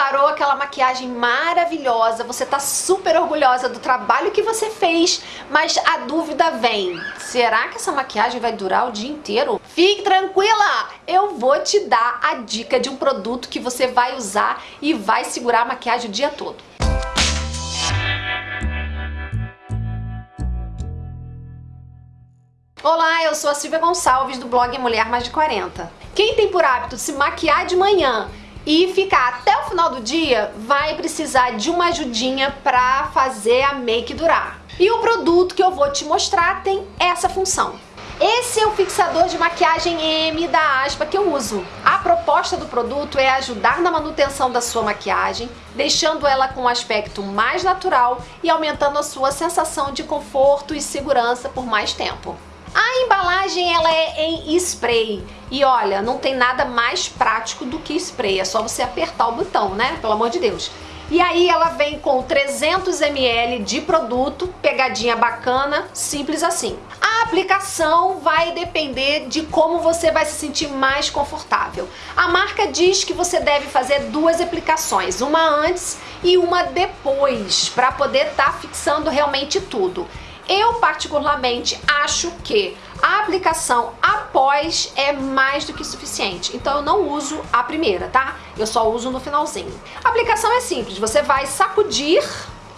preparou aquela maquiagem maravilhosa, você tá super orgulhosa do trabalho que você fez, mas a dúvida vem, será que essa maquiagem vai durar o dia inteiro? Fique tranquila, eu vou te dar a dica de um produto que você vai usar e vai segurar a maquiagem o dia todo. Olá, eu sou a Silvia Gonçalves do blog Mulher Mais de 40. Quem tem por hábito se maquiar de manhã e ficar até o final do dia, vai precisar de uma ajudinha para fazer a make durar. E o produto que eu vou te mostrar tem essa função. Esse é o fixador de maquiagem M da Aspa que eu uso. A proposta do produto é ajudar na manutenção da sua maquiagem, deixando ela com um aspecto mais natural e aumentando a sua sensação de conforto e segurança por mais tempo. A embalagem ela é em spray e olha, não tem nada mais prático do que spray, é só você apertar o botão, né? Pelo amor de Deus. E aí ela vem com 300 ml de produto, pegadinha bacana, simples assim. A aplicação vai depender de como você vai se sentir mais confortável. A marca diz que você deve fazer duas aplicações, uma antes e uma depois, para poder estar tá fixando realmente tudo. Eu particularmente acho que a aplicação após é mais do que suficiente, então eu não uso a primeira, tá? Eu só uso no finalzinho. A aplicação é simples, você vai sacudir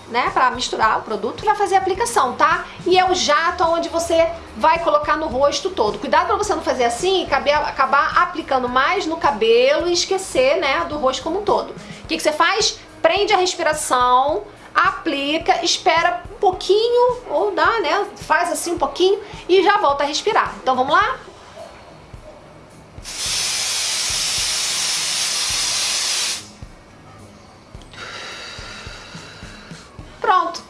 né, para misturar o produto e vai fazer a aplicação, tá? E é o jato onde você vai colocar no rosto todo. Cuidado para você não fazer assim e acabar aplicando mais no cabelo e esquecer, né, do rosto como um todo. O que, que você faz? Prende a respiração, aplica, espera um pouquinho, ou dá, né? Faz assim um pouquinho e já volta a respirar. Então vamos lá? Pronto.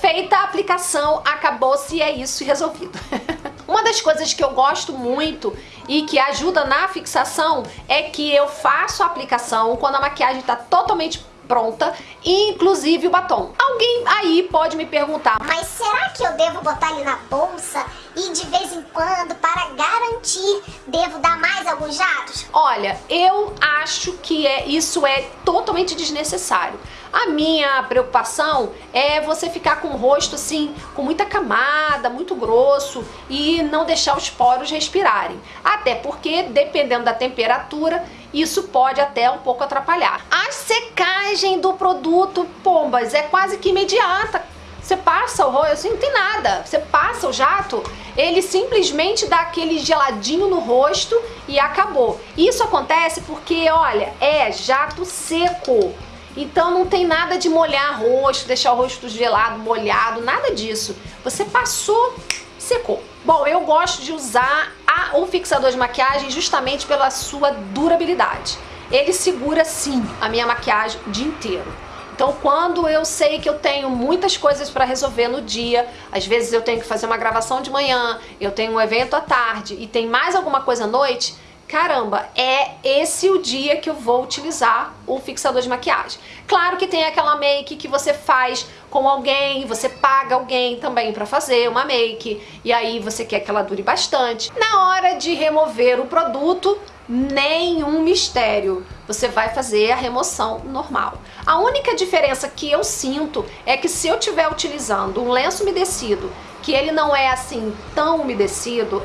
Feita a aplicação, acabou-se e é isso resolvido. Uma das coisas que eu gosto muito e que ajuda na fixação é que eu faço a aplicação quando a maquiagem está totalmente pronta, inclusive o batom. Alguém aí pode me perguntar, mas será que eu devo botar ele na bolsa e de vez em quando, para garantir, devo dar mais alguns jatos? Olha, eu acho que é, isso é totalmente desnecessário. A minha preocupação é você ficar com o rosto assim, com muita camada, muito grosso e não deixar os poros respirarem. Até porque, dependendo da temperatura, isso pode até um pouco atrapalhar. A secagem do produto, pombas, é quase que imediata. Você passa o rosto, assim, não tem nada. Você passa o jato, ele simplesmente dá aquele geladinho no rosto e acabou. Isso acontece porque, olha, é jato seco. Então não tem nada de molhar rosto, deixar o rosto gelado, molhado, nada disso. Você passou, secou. Bom, eu gosto de usar a, o fixador de maquiagem justamente pela sua durabilidade. Ele segura sim a minha maquiagem o dia inteiro. Então quando eu sei que eu tenho muitas coisas para resolver no dia, às vezes eu tenho que fazer uma gravação de manhã, eu tenho um evento à tarde e tem mais alguma coisa à noite, caramba, é esse o dia que eu vou utilizar o fixador de maquiagem. Claro que tem aquela make que você faz com alguém, você paga alguém também para fazer uma make, e aí você quer que ela dure bastante. Na hora de remover o produto, nenhum mistério. Você vai fazer a remoção normal. A única diferença que eu sinto é que se eu estiver utilizando um lenço umedecido, que ele não é assim tão umedecido,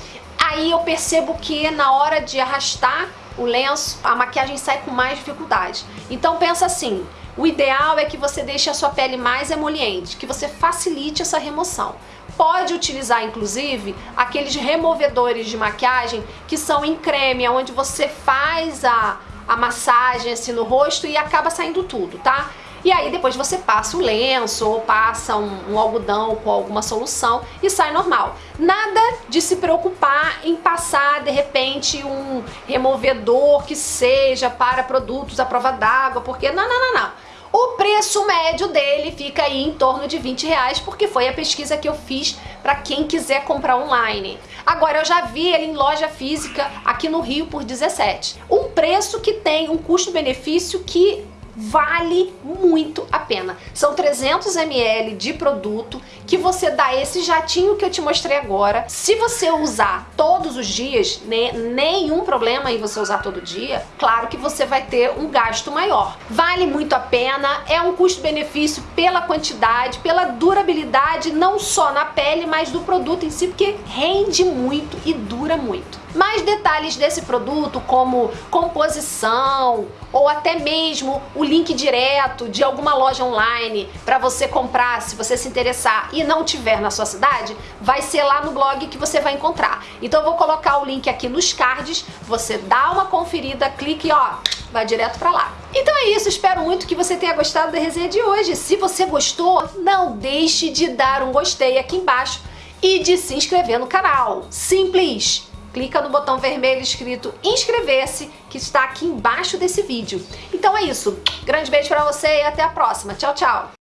aí eu percebo que na hora de arrastar o lenço, a maquiagem sai com mais dificuldade. Então pensa assim, o ideal é que você deixe a sua pele mais emoliente, que você facilite essa remoção. Pode utilizar, inclusive, aqueles removedores de maquiagem que são em creme, onde você faz a, a massagem assim no rosto e acaba saindo tudo, tá? E aí depois você passa o lenço ou passa um, um, algodão com alguma solução e sai normal. Nada de se preocupar em passar de repente um removedor que seja para produtos à prova d'água, porque não, não, não, não. O preço médio dele fica aí em torno de 20 reais, porque foi a pesquisa que eu fiz para quem quiser comprar online. Agora, eu já vi ele em loja física aqui no Rio por 17. Um preço que tem um custo-benefício que vale muito a pena. São 300 ml de produto que você dá esse jatinho que eu te mostrei agora. Se você usar todos os dias, né, nenhum problema em você usar todo dia, claro que você vai ter um gasto maior. Vale muito a pena, é um custo-benefício pela quantidade, pela durabilidade, não só na pele, mas do produto em si, porque rende muito e dura muito. Mais detalhes desse produto, como composição, ou até mesmo o link direto de alguma loja online para você comprar, se você se interessar e não tiver na sua cidade, vai ser lá no blog que você vai encontrar. Então eu vou colocar o link aqui nos cards, você dá uma conferida, clique e ó, vai direto para lá. Então é isso, espero muito que você tenha gostado da resenha de hoje. Se você gostou, não deixe de dar um gostei aqui embaixo e de se inscrever no canal. Simples! Clica no botão vermelho escrito inscrever-se, que está aqui embaixo desse vídeo. Então é isso, grande beijo pra você e até a próxima. Tchau, tchau!